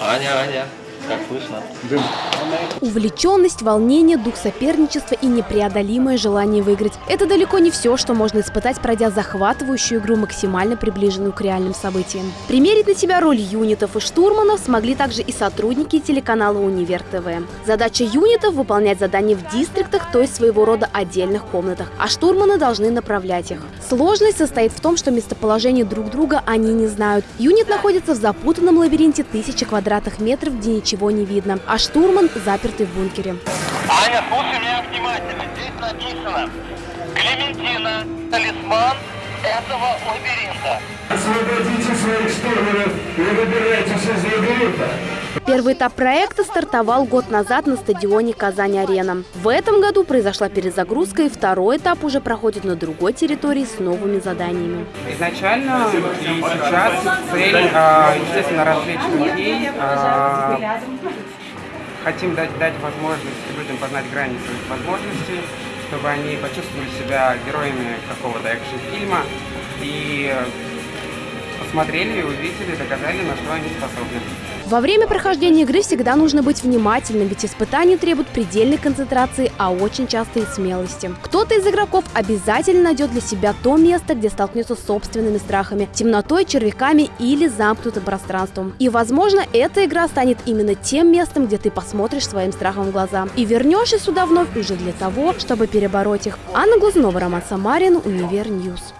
Аня, Аня, как слышно? Увлеченность, волнение, дух соперничества и непреодолимое желание выиграть – это далеко не все, что можно испытать, пройдя захватывающую игру, максимально приближенную к реальным событиям. Примерить на себя роль юнитов и штурманов смогли также и сотрудники телеканала «Универ ТВ». Задача юнитов – выполнять задания в дистриктах, то есть своего рода отдельных комнатах, а штурманы должны направлять их. Сложность состоит в том, что местоположение друг друга они не знают. Юнит находится в запутанном лабиринте тысячи квадратных метров, где ничего не видно, а штурман запертый в бункере. Аня, слушай меня внимательно. Здесь написано Клементина, талисман этого лабиринта. Освободите своих штурманов и выбирайтесь из лабиринта. Первый этап проекта стартовал год назад на стадионе «Казань-Арена». В этом году произошла перезагрузка, и второй этап уже проходит на другой территории с новыми заданиями. Изначально и сейчас цель, а, естественно, развлечь людей. а, Хотим дать, дать возможность людям познать грани своих возможностей, чтобы они почувствовали себя героями какого-то экшн-фильма и посмотрели, увидели, доказали, на что они способны. Во время прохождения игры всегда нужно быть внимательным, ведь испытания требуют предельной концентрации, а очень часто и смелости. Кто-то из игроков обязательно найдет для себя то место, где столкнется с собственными страхами, темнотой, червяками или замкнутым пространством. И, возможно, эта игра станет именно тем местом, где ты посмотришь своим страхом в глаза и вернешься сюда вновь уже для того, чтобы перебороть их. Анна Глазунова, Роман Самарин, Univer News.